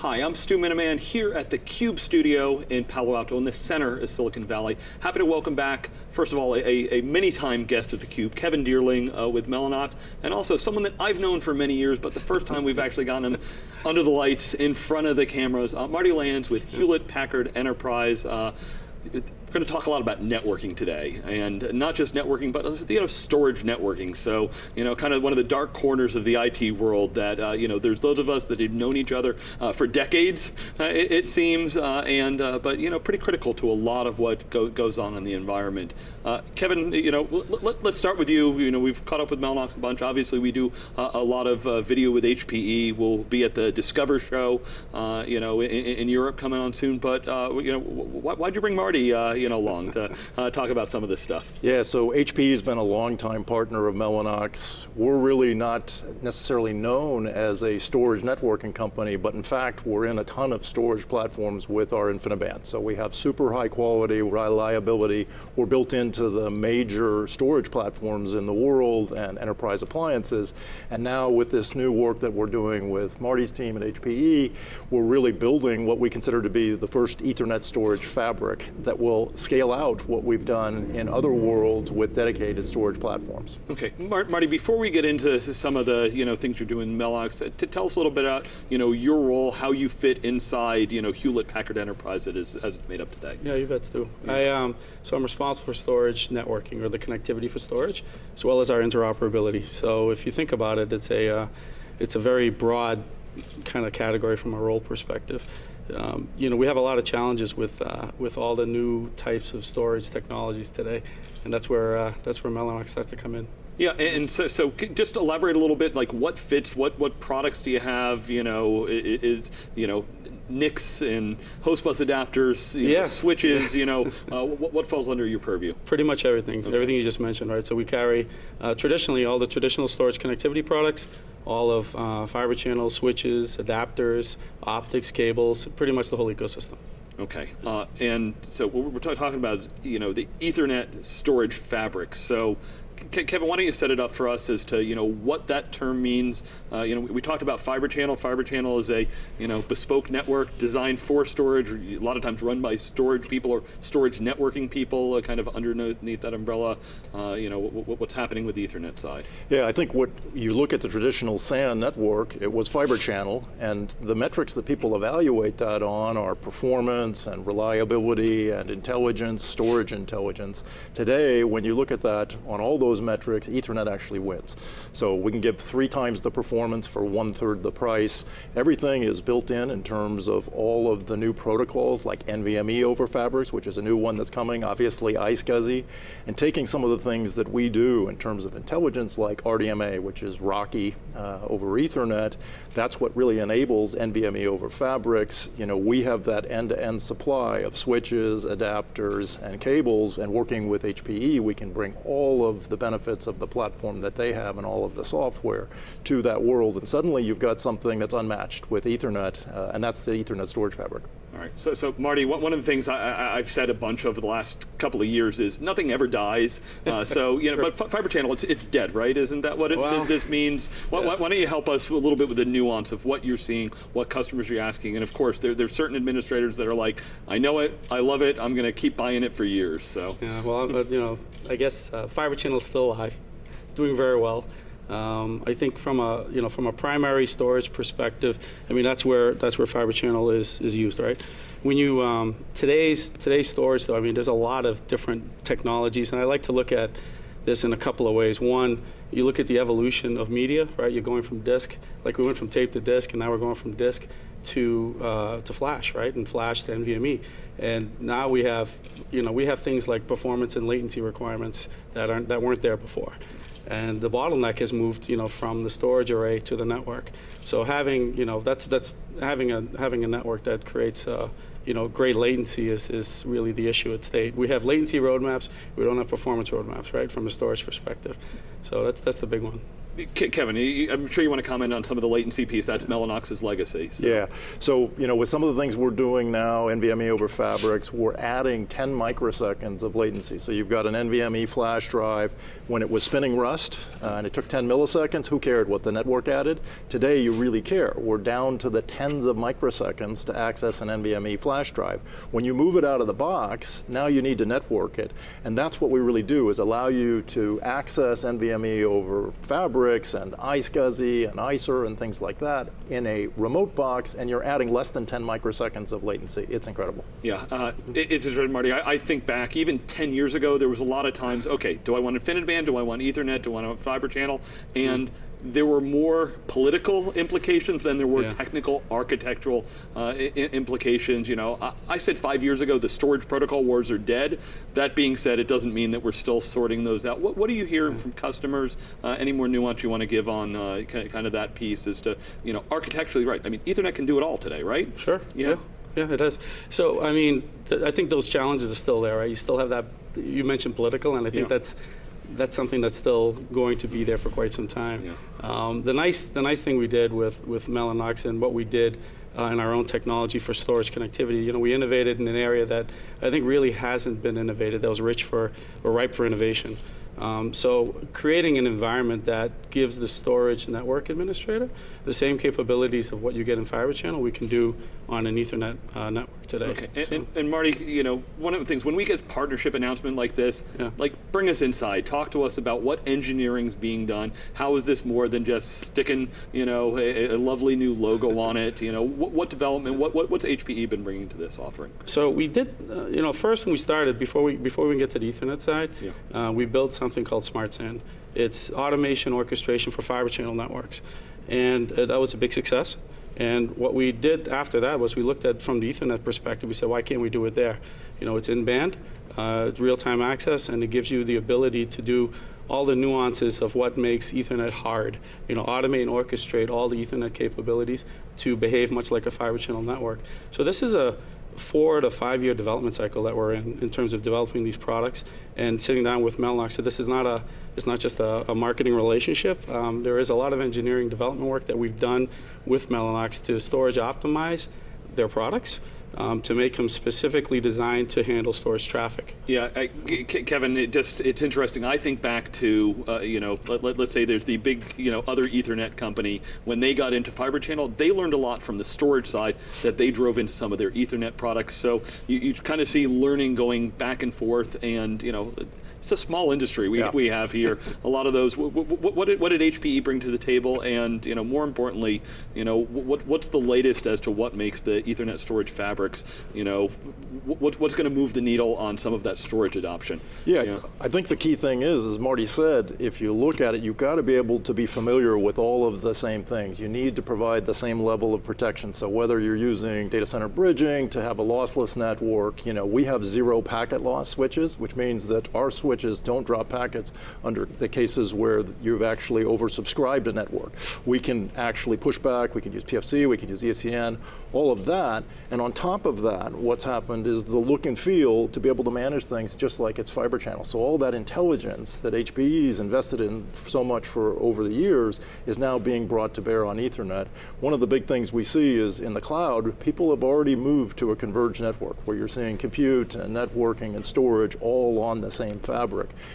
Hi, I'm Stu Miniman here at the Cube studio in Palo Alto in the center of Silicon Valley. Happy to welcome back, first of all, a, a many-time guest of the Cube, Kevin Deierling uh, with Mellanox, and also someone that I've known for many years, but the first time we've actually gotten him under the lights, in front of the cameras, uh, Marty Lans with Hewlett Packard Enterprise. Uh, going to talk a lot about networking today, and not just networking, but you know, storage networking. So, you know, kind of one of the dark corners of the IT world that, uh, you know, there's those of us that have known each other uh, for decades, uh, it, it, seems, uh, and, uh, but, you know, pretty critical to a lot of what go, goes on in the environment. Uh, Kevin, you know, let, us start with you. You know, we've caught up with Mellanox a bunch. Obviously, we do a lot of video with HPE. We'll be at the Discover show, you know, in, in, Europe coming on soon, but, you know, why, would you bring Marty, you know, along to uh, talk about some of this stuff? Yeah, so HPE has been a longtime partner of Mellanox. We're really not necessarily known as a storage networking company, but in fact, we're in a ton of storage platforms with our InfiniBand. So we have super high quality, reliability. We're built into the major storage platforms in the world and enterprise appliances. And now with this new work that we're doing with Marty's team at HPE, we're really building what we consider to be the first Ethernet storage fabric that will scale out what we've done in other worlds with dedicated storage platforms. Okay, Marty, before we get into some of the you know things you're doing in Mellanox, uh, to tell us a little bit about you know your role, how you fit inside you know Hewlett Packard Enterprise as it's made up today. Yeah, you bet, Stu. Yeah. I um, so I'm responsible for storage networking or the connectivity for storage, as well as our interoperability. So if you think about it, it's a uh, it's a very broad kind of category from a role perspective um, you know, we have a lot of challenges with uh, with all the new types of storage technologies today, and that's where uh, that's where Mellanox starts to come in. Yeah, and so, so just elaborate a little bit, like what fits, what what products do you have? You know, is you know NICs and host bus adapters, you yeah. know, switches, you know, uh, what, what, falls under your purview? Pretty much everything, okay. everything you just mentioned, right? So we carry uh, traditionally all the traditional storage connectivity products, all of uh, fiber channel switches, adapters, optics, cables, pretty much the whole ecosystem. Okay, uh, and so what we're talking about is, you know, the Ethernet storage fabric. So Kevin, why don't you set it up for us as to you know what that term means? Uh, you know, we, talked about fiber channel. Fiber channel is a you know bespoke network designed for storage. A lot of times run by storage people or storage networking people, uh, kind of underneath that umbrella. Uh, you know, what's happening with the Ethernet side? Yeah, I think what you look at the traditional SAN network, it was fiber channel, and the metrics that people evaluate that on are performance and reliability and intelligence, storage intelligence. Today, when you look at that on all those those metrics, Ethernet actually wins. So we can give three times the performance for one third the price. Everything is built in in terms of all of the new protocols like NVMe over Fabrics, which is a new one that's coming, obviously iSCSI, and taking some of the things that we do in terms of intelligence like RDMA, which is RoCE uh, over Ethernet, that's what really enables NVMe over Fabrics. You know, we have that end-to-end -end supply of switches, adapters, and cables, and working with HPE, we can bring all of the benefits of the platform that they have and all of the software to that world. And suddenly you've got something that's unmatched with Ethernet, uh, and that's the Ethernet storage fabric. All right, so, so Marty, one of the things I, have said a bunch over the last couple of years is nothing ever dies. Uh, so, you know, sure. but Fiber Channel, it's, it's dead, right? Isn't that what it, well, this means? Why, yeah. why, don't you help us a little bit with the nuance of what you're seeing, what customers are asking, and of course, there, there's certain administrators that are like, I know it, I love it, I'm going to keep buying it for years, so. Yeah, well, but, you know, I guess uh, Fiber Channel is still alive. It's doing very well. Um, I think from a you know from a primary storage perspective, I mean that's where that's where fiber channel is is used, right? When you um, today's today's storage though, I mean there's a lot of different technologies, and I like to look at this in a couple of ways. One, you look at the evolution of media, right? You're going from disk, like we went from tape to disk, and now we're going from disk to uh, to flash, right? And flash to NVMe. And now we have, you know, we have things like performance and latency requirements that aren't that weren't there before and the bottleneck has moved, you know, from the storage array to the network. So having, you know, that's that's having a having a network that creates, uh, you know, great latency is is really the issue at state. We have latency roadmaps, we don't have performance roadmaps, right, from a storage perspective. So that's that's the big one. Ke- Kevin, I'm sure you want to comment on some of the latency piece. That's Mellanox's legacy. so- Yeah. So, you know, with some of the things we're doing now, NVMe over fabrics, we're adding 10 microseconds of latency. So you've got an NVMe flash drive. When it was spinning Rust uh, and it took 10 milliseconds, who cared what the network added? Today, you really care. We're down to the tens of microseconds to access an NVMe flash drive. When you move it out of the box, now you need to network it. And that's what we really do, is allow you to access NVMe over fabrics and iSCSI and iSER and things like that in a remote box, and you're adding less than 10 microseconds of latency. It's incredible. Yeah, uh, it- it's interesting, Marty. I, I think back, even 10 years ago, there was a lot of times, okay, do I want InfiniBand? Do I want Ethernet? Do I want fiber channel? And there were more political implications than there were Yeah. technical architectural uh, implications. You know, I, I said five years ago the storage protocol wars are dead. That being said, it doesn't mean that we're still sorting those out. What, what are you hearing from customers? Uh, any more nuance you want to give on uh, kind kind of that piece as to, you know, architecturally, right? I mean, Ethernet can do it all today, right? Sure. Yeah. Yeah. Yeah, it is. So, I mean, th- I think those challenges are still there, right? You still have that. You mentioned political, and I think Yeah. that's that's something that's still going to be there for quite some time. Yeah. Um, the nice the nice thing we did with with Mellanox and what we did uh, in our own technology for storage connectivity, you know, we innovated in an area that I think really hasn't been innovated. That was rich for or ripe for innovation. Um, so creating an environment that gives the storage network administrator the same capabilities of what you get in Fiber Channel, we can do on an Ethernet uh, network today. Okay, and, So- and, and Marty, you know, one of the things when we get partnership announcement like this, Yeah. like bring us inside, talk to us about what engineering's being done. How is this more than just sticking, you know, a, a lovely new logo on it? You know, what, what development, what, what what's HPE been bringing to this offering? So we did, uh, you know, first when we started, before we before we get to the Ethernet side, Yeah. uh, we built something called SmartSAN. It's automation orchestration for fiber channel networks, and uh, that was a big success. And what we did after that was we looked at from the Ethernet perspective. We said, why can't we do it there? You know, it's in band, uh, real-time access, and it gives you the ability to do all the nuances of what makes Ethernet hard. You know, automate and orchestrate all the Ethernet capabilities to behave much like a fiber channel network. So this is a four to five year development cycle that we're in in terms of developing these products and sitting down with Mellanox. So this is not a it's not just a, a marketing relationship. Um, there is a lot of engineering development work that we've done with Mellanox to storage optimize their products um, to make them specifically designed to handle storage traffic. Yeah, I, Kevin, it just it's interesting. I think back to uh, you know let, let, us say there's the big you know other Ethernet company when they got into fiber channel, they learned a lot from the storage side that they drove into some of their Ethernet products. So you, you kind of see learning going back and forth, and you know. It's a small industry we, Yeah. we have here. a lot of those. What, what, what, did, what did HPE bring to the table? And you know, more importantly, you know, what, what's the latest as to what makes the Ethernet storage fabrics? You know, what, what's going to move the needle on some of that storage adoption? Yeah, I think the key thing is, as Marty said, if you look at it, you've got to be able to be familiar with all of the same things. You need to provide the same level of protection. So whether you're using data center bridging to have a lossless network, you know, we have zero packet loss switches, which means that our switches don't drop packets under the cases where you've actually oversubscribed a network. We can actually push back, we can use PFC, we can use ESCN, all of that. And on top of that, what's happened is the look and feel to be able to manage things just like it's fiber channel. So all that intelligence that HPE's invested in so much for over the years is now being brought to bear on Ethernet. One of the big things we see is in the cloud, people have already moved to a converged network where you're seeing compute and networking and storage all on the same fabric.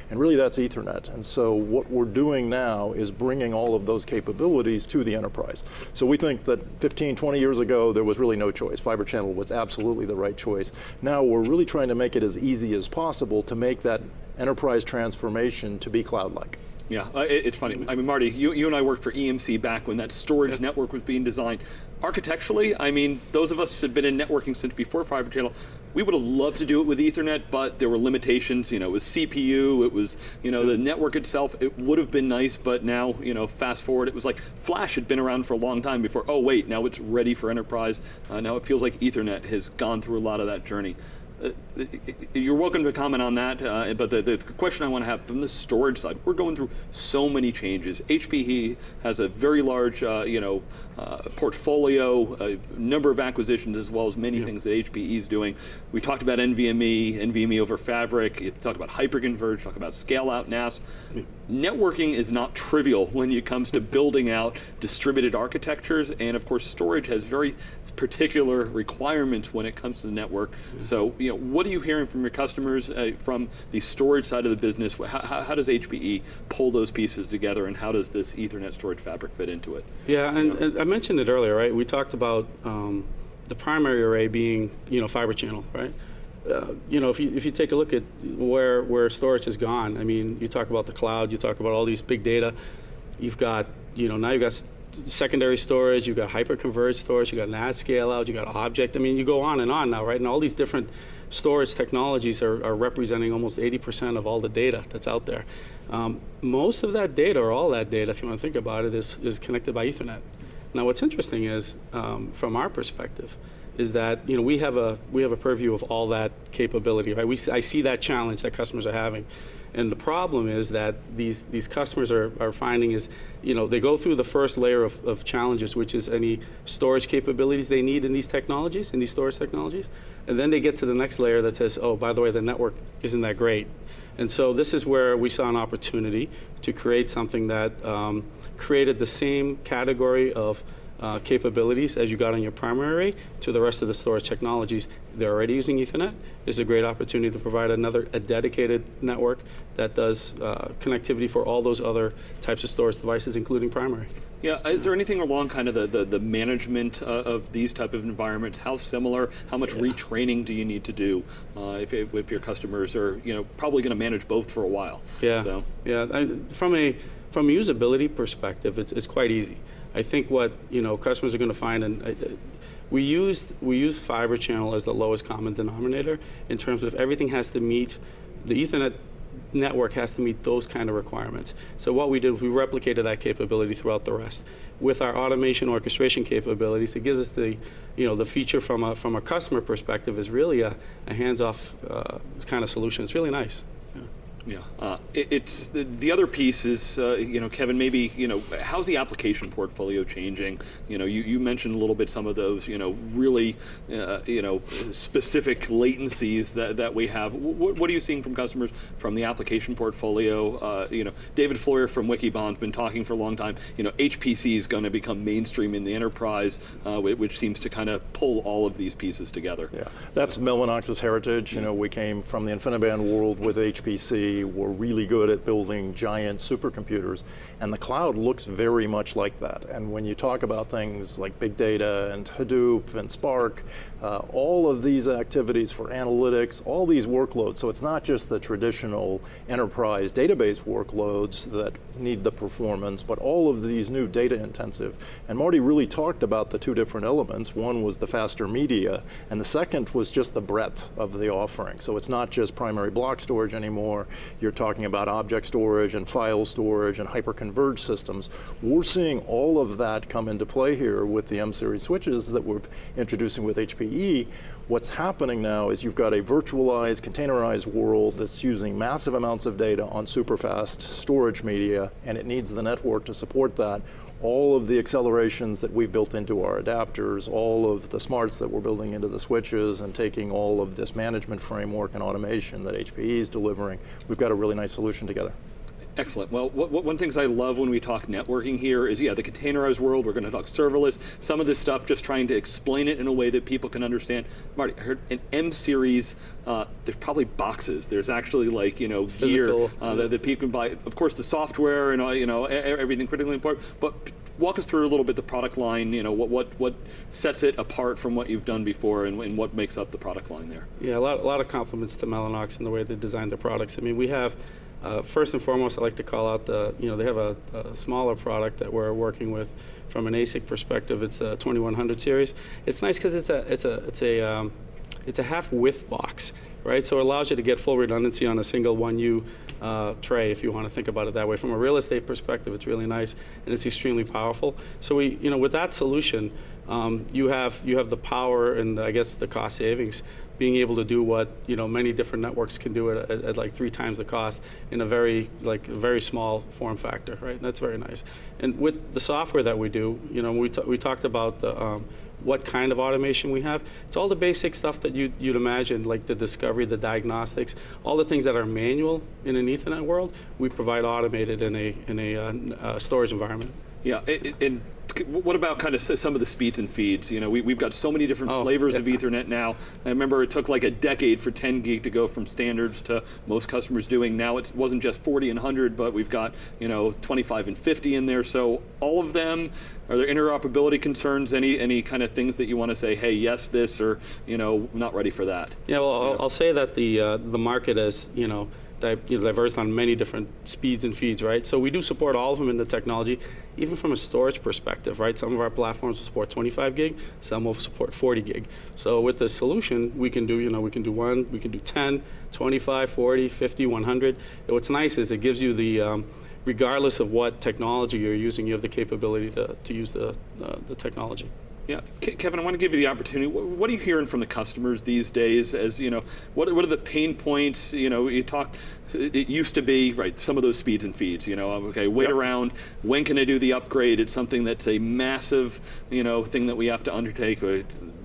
And really that's Ethernet. And so what we're doing now is bringing all of those capabilities to the enterprise. So we think that 15, 20 years ago, there was really no choice. Fiber channel was absolutely the right choice. Now we're really trying to make it as easy as possible to make that enterprise transformation to be cloud-like. Yeah, uh, it's funny. I mean, Marty, you, you and I worked for EMC back when that storage network was being designed. Architecturally, I mean, those of us who had been in networking since before Fiber Channel, we would have loved to do it with Ethernet, but there were limitations. You know, it was CPU, it was, you know, the network itself. It would have been nice, but now, you know, fast forward, it was like Flash had been around for a long time before, oh, wait, now it's ready for enterprise. Uh, now it feels like Ethernet has gone through a lot of that journey. Uh, you're welcome to comment on that, uh, but the, the question I want to have from the storage side, we're going through so many changes. HPE has a very large, uh, you know, uh, portfolio, a number of acquisitions, as well as many things that HPE is doing. We talked about NVMe, NVMe over Fabric. You talk about hyperconverged, talk about scale-out NAS. Networking is not trivial when it comes to building out distributed architectures, and of course, storage has very particular requirements when it comes to the network. So, you know, what are you hearing from your customers uh, from the storage side of the business? How, how, how does HPE pull those pieces together, and how does this Ethernet storage fabric fit into it? Yeah, and, and I mentioned it earlier, right? We talked about um, the primary array being, you know, fiber channel, right? You know, if you, if you take a look at where, where storage has gone, I mean, you talk about the cloud, you talk about all these big data, you've got, you know, now you've got secondary storage, you've got hyper-converged storage, you've got NAS scale-out, you've got object, I mean, you go on and on now, right? And all these different storage technologies are, are representing almost 80% of all the data that's out there. Um, most of that data, or all that data, if you want to think about it, is, is connected by Ethernet. Now, what's interesting is, um, from our perspective, is that you know we have a we have a purview of all that capability, right? We I see that challenge that customers are having, and the problem is that these these customers are, are finding is you know they go through the first layer of, of challenges, which is any storage capabilities they need in these technologies, in these storage technologies, and then they get to the next layer that says, oh, by the way, the network isn't that great, and so this is where we saw an opportunity to create something that um, created the same category of uh, capabilities as you got on your primary array to the rest of the storage technologies. They're already using Ethernet. is a great opportunity to provide another a dedicated network that does uh, connectivity for all those other types of storage devices, including primary. Yeah, is there anything along kind of the, the, the management uh, of these type of environments? How similar, how much retraining do you need to do uh, if, if your customers are, you know, probably going to manage both for a while? Yeah, So, yeah. I, from a from a usability perspective, it's, it's quite easy. I think what you know customers are going to find, and uh, we used we use Fiber Channel as the lowest common denominator in terms of everything has to meet the Ethernet network has to meet those kind of requirements. So what we did, we replicated that capability throughout the rest. With our automation orchestration capabilities, it gives us the, you know, the feature from a from a customer perspective is really a, a hands-off uh, kind of solution. It's really nice. Yeah. Uh, it, it's, the, the other piece is, uh, you know, Kevin, maybe, you know, how's the application portfolio changing? You know, you, you mentioned a little bit some of those, you know, really, uh, you know, specific latencies that, that we have. What, what are you seeing from customers from the application portfolio? Uh, you know, David Floyer from Wikibon's been talking for a long time. You know, HPC is going to become mainstream in the enterprise, uh, which seems to kind of pull all of these pieces together. Yeah, that's Mellanox's heritage. You know, we came from the InfiniBand world with HPC. We're really good at building giant supercomputers, and the cloud looks very much like that. And when you talk about things like big data and Hadoop and Spark, uh, all of these activities for analytics, all these workloads. So it's not just the traditional enterprise database workloads that need the performance, but all of these new data intensive. And Marty really talked about the two different elements. One was the faster media, and the second was just the breadth of the offering. So it's not just primary block storage anymore. You're talking about object storage and file storage and hyper-converged systems. We're seeing all of that come into play here with the M-series switches that we're introducing with HPE. What's happening now is you've got a virtualized, containerized world that's using massive amounts of data on super fast storage media, and it needs the network to support that. All of the accelerations that we've built into our adapters, all of the smarts that we're building into the switches, and taking all of this management framework and automation that HPE is delivering, we've got a really nice solution together. Excellent. Well, one of the things I love when we talk networking here is, yeah, the containerized world. We're going to talk serverless. Some of this stuff, just trying to explain it in a way that people can understand. Marty, I heard an M series. Uh, there's probably boxes. There's actually like you know gear Physical, uh, that, that people can buy. Of course, the software and all, you know everything critically important. But walk us through a little bit the product line. You know what what what sets it apart from what you've done before, and, and what makes up the product line there. Yeah, a lot, a lot of compliments to Mellanox and the way they design their products. I mean, we have, uh, first and foremost, I'd like to call out the, you know, they have a, a smaller product that we're working with from an ASIC perspective. It's a 2100 series. It's nice because it's a, it's a, it's a, um, it's a half width box, right? So it allows you to get full redundancy on a single 1U uh, tray, if you want to think about it that way. From a real estate perspective, it's really nice and it's extremely powerful. So we, you know, with that solution, um, you have you have the power and I guess the cost savings, being able to do what you know many different networks can do at, at, at like three times the cost in a very like very small form factor, right? That's very nice. And with the software that we do, you know, we we talked about the. Um, what kind of automation we have. It's all the basic stuff that you, you'd imagine, like the discovery, the diagnostics, all the things that are manual in an Ethernet world, we provide automated in a, in a uh, uh, storage environment. Yeah, and what about kind of some of the speeds and feeds? You know, we, we've got so many different Oh, flavors of. Ethernet now. I remember it took like a decade for 10 gig to go from standards to most customers doing. Now it wasn't just 40 and 100, but we've got you know 25 and 50 in there. So all of them, are there interoperability concerns? Any any kind of things that you want to say? Hey, yes, this, or you know, not ready for that. Yeah, well, I'll, I'll say that the uh, the market is you know, you know diverse on many different speeds and feeds, right? So we do support all of them in the technology, even from a storage perspective, right? Some of our platforms will support 25 gig, some will support 40 gig. So with the solution, we can do you know we can do one, we can do 10, 25, 40, 50, 100. And what's nice is it gives you the um, regardless of what technology you're using, you have the capability to, to use the, uh, the technology. Yeah, Ke- Kevin, I want to give you the opportunity. Wh- What are you hearing from the customers these days? As you know, what what are the pain points? You know, you talked. It used to be right some of those speeds and feeds. You know, okay, wait Yep. around. When can I do the upgrade? It's something that's a massive, you know, thing that we have to undertake.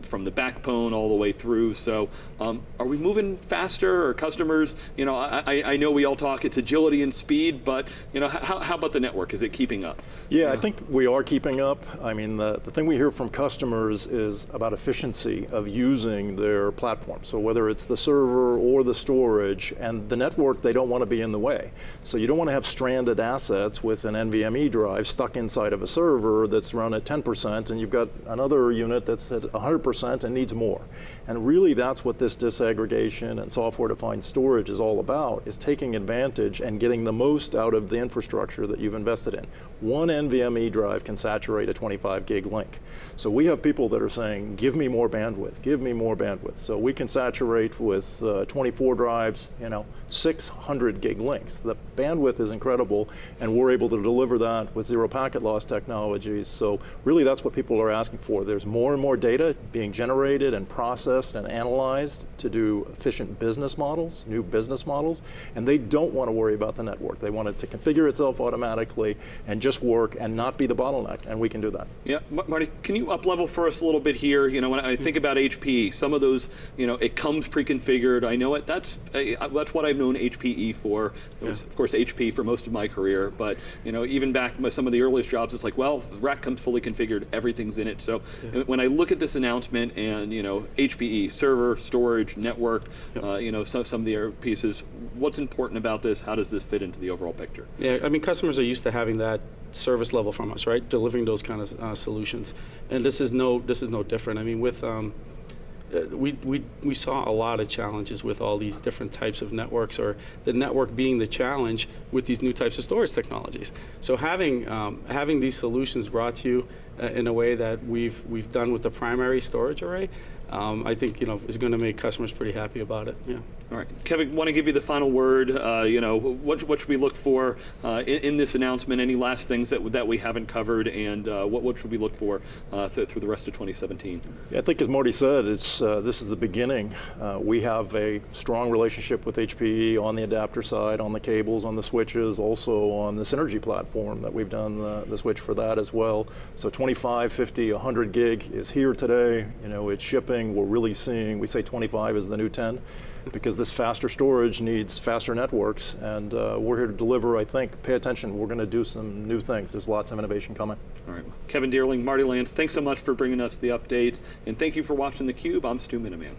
From the backbone all the way through. So, um, are we moving faster? Or customers, you know, I, I, I know we all talk it's agility and speed, but you know, how, how about the network? Is it keeping up? Yeah, I think we are keeping up. I mean, the, the thing we hear from customers is about efficiency of using their platform. So whether it's the server or the storage and the network, they don't want to be in the way. So you don't want to have stranded assets with an NVMe drive stuck inside of a server that's run at 10% and you've got another unit that's at 100% and needs more. And really that's what this disaggregation and software-defined storage is all about, is taking advantage and getting the most out of the infrastructure that you've invested in. One NVMe drive can saturate a 25 gig link. So we have people that are saying, give me more bandwidth, give me more bandwidth. So we can saturate with uh, 24 drives, you know, 600 gig links. The bandwidth is incredible, and we're able to deliver that with zero packet loss technologies. So really that's what people are asking for. There's more and more data being generated and processed and analyzed to do efficient business models, new business models, and they don't want to worry about the network. They want it to configure itself automatically and just work and not be the bottleneck, and we can do that. Yeah, Marty, can you up level for us a little bit here? You know, when I think about HPE, some of those, you know, it comes pre-configured. I know it. That's that's what I've known HPE for. It was, of course, HP for most of my career. But you know, even back with some of the earliest jobs, it's like, well, the rack comes fully configured. Everything's in it. So uh, when I look at this announcement and you know, HPE server, storage, network, uh, you know, some some of the other pieces. What's important about this? How does this fit into the overall picture? Yeah, I mean, customers are used to having that service level from us, right? Delivering those kind of uh, solutions, and this is no this is no different. I mean, with um, uh, we, we, we saw a lot of challenges with all these different types of networks, or the network being the challenge with these new types of storage technologies. So having um, having these solutions brought to you uh, in a way that we've we've done with the primary storage array, um, I think you know is going to make customers pretty happy about it. Yeah. All right, Kevin, want to give you the final word. Uh, you know, what, what should we look for uh, in, in this announcement? Any last things that that we haven't covered, and uh, what, what should we look for uh, th- through the rest of 2017? Yeah, I think as Marty said, it's, uh, this is the beginning. Uh, we have a strong relationship with HPE on the adapter side, on the cables, on the switches, also on the Synergy platform that we've done the, the switch for that as well. So 25, 50, 100 gig is here today. You know, it's shipping. We're really seeing, we say 25 is the new 10 because this faster storage needs faster networks and uh, we're here to deliver, I think, pay attention, we're going to do some new things. There's lots of innovation coming. All right, Kevin Deierling, Marty Lans, thanks so much for bringing us the updates, and thank you for watching theCUBE. I'm Stu Miniman.